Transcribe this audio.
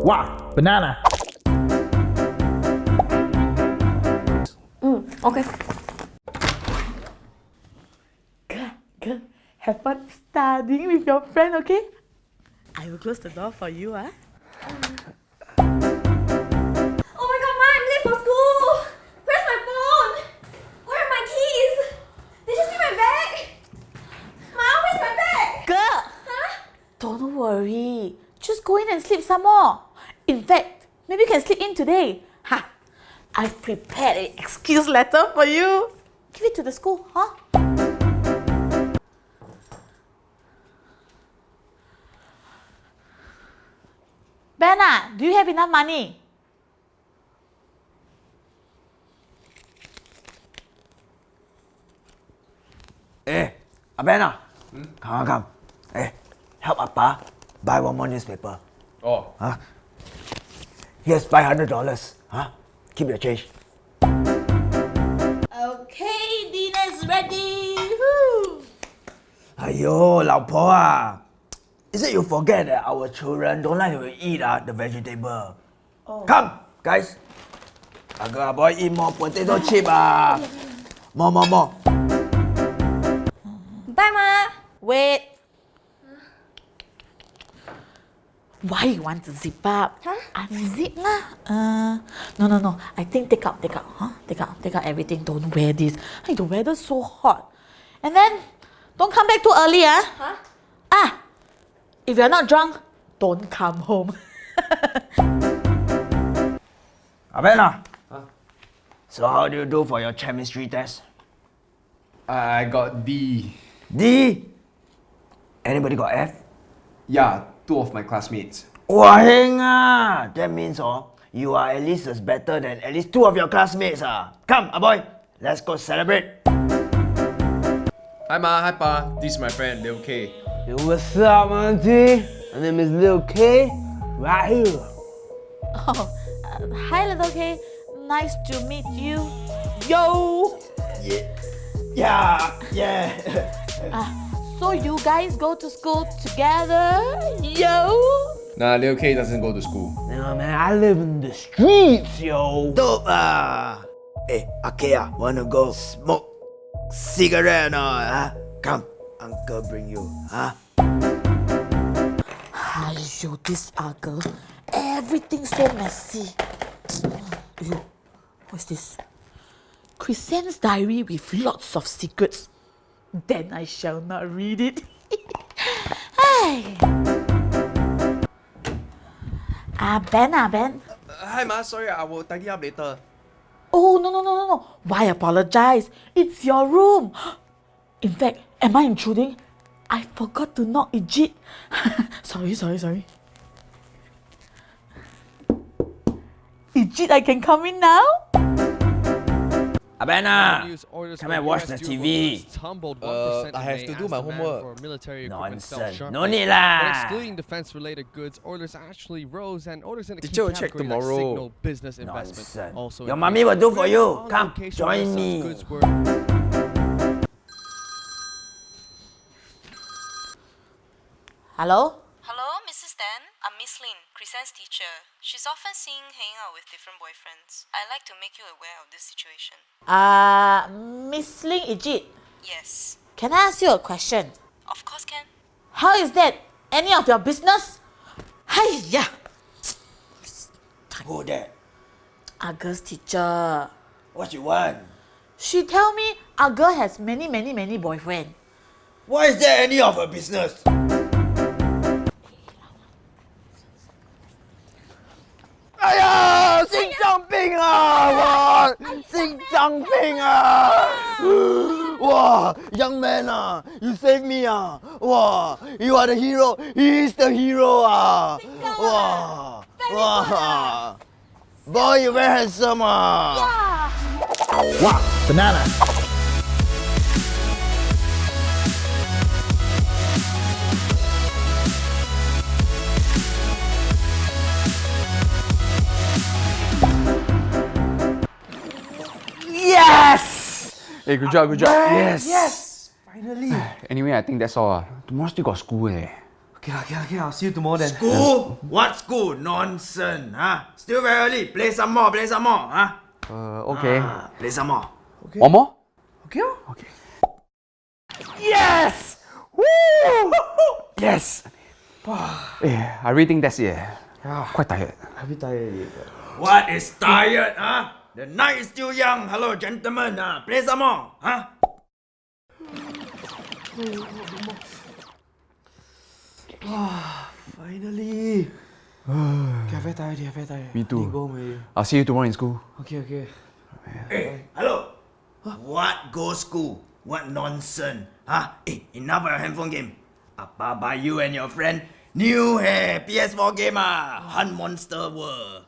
Wow, banana. Okay. Girl, girl, have fun studying with your friend, okay? I will close the door for you, ah. Oh Go in and sleep some more. In fact, maybe you can sleep in today. Ha! I've prepared an excuse letter for you. Give it to the school, huh? Benna, do you have enough money? Eh, Abena. Come, come. Eh, help Appa buy one more newspaper. Oh, Huh? Here's five hundred dollars. Huh? Keep your change. Okay, dinner's ready. Woo. Ayo, 老婆啊 Is it you forget that our children don't like to eat uh, the vegetable? Come, guys. Aga boy eat more potato chip ah. More, more, more. Bye, Ma. Wait. Why you want to zip up? Huh? Unzip lah. Uh, no, no, no. I think take out, take out, huh? Take out, take out everything. Don't wear this. Hey, the weather's so hot. And then, don't come back too early, ah. Huh? Ah, if you're not drunk, don't come home. Abena. So how do you do for your chemistry test? I got D. D? Anybody got F? Yeah, two of my classmates. Wah heng ah! That means oh, you are at least as better than at least two of your classmates ah. Come, ah boy, let's go celebrate. Hi Ma, hi Pa. This is my friend Lil K. Yo, what's up, auntie? My name is Lil K. Right here. oh, uh, hi, Lil K. Nice to meet you. Yo! Yeah, yeah. So you guys go to school together? Yo! Nah, Lil K doesn't go to school. Nah, man, I live in the streets, yo. Dope ah. Hey, Akea, wanna go smoke cigarette or not? Huh? Come, uncle bring you. Huh? Aiyo, this uncle. Everything so messy. Yo, what's this? Christian's diary with lots of secrets. Then I shall not read it. hey. Ah, Ben, ah, Ben. hi Ma, sorry, I will tidy up later. Oh, no, no, no, no, no. Why apologize? It's your room. In fact, am I intruding? I forgot to knock Ijit. sorry, sorry, sorry. Ijit, I can come in now? Abena, come and watch the TV. workers Tumbled 1% Uh, I have to do my homework. for military equipment fell Nonsense. sharply. No need But lah. excluding defense-related goods, orders actually rose, and orders in the Teacher key check categories like tomorrow. signal, business investment Nonsense. also Your increased. mommy will do for you. Come, join me. Hello? Hello, Mrs. Dan. I'm Miss Lin, teacher. She's often seen hanging out with different boyfriends. I'd like to make you aware of this situation. Uh, Miss Ling Ijit, Yes. can I ask you a question? Of course, can. How is that any of your business? Hiya! Who that? Argus teacher. What you want? She tell me our girl has many, many, many boyfriend. Why is that any of her business? 呀，心脏病啊！我心脏病啊！哇，young man 啊，you save me 啊！哇，you are the hero. He is the hero 啊！哇哇，boy you very handsome 啊！ Wow, banana. Hey, good job, good job. Yes! Yes! Finally. anyway, I think that's all. Tomorrow still got school eh. Okay, okay, okay. I'll see you tomorrow then. School? What school? Nonsense, huh? Still very early. Play some more, play some more, huh? Uh, okay. Ah, play some more. One more? Okay? Okay. Yes! Woo! Yes! yeah, I really think that's it. eh. Quite tired. A bit tired. What is tired, huh? The night is still young. Hello, gentlemen. Huh? Play some more, huh? Finally. okay, very tired, yeah, very tired. Me too. Go home. I'll see you tomorrow in school. Okay, okay. Hey, hello. What go school? What nonsense? Huh? Hey, enough of your handphone game. Apa buy you and your friend new hey, PS4 game ah, Hunt Monster World.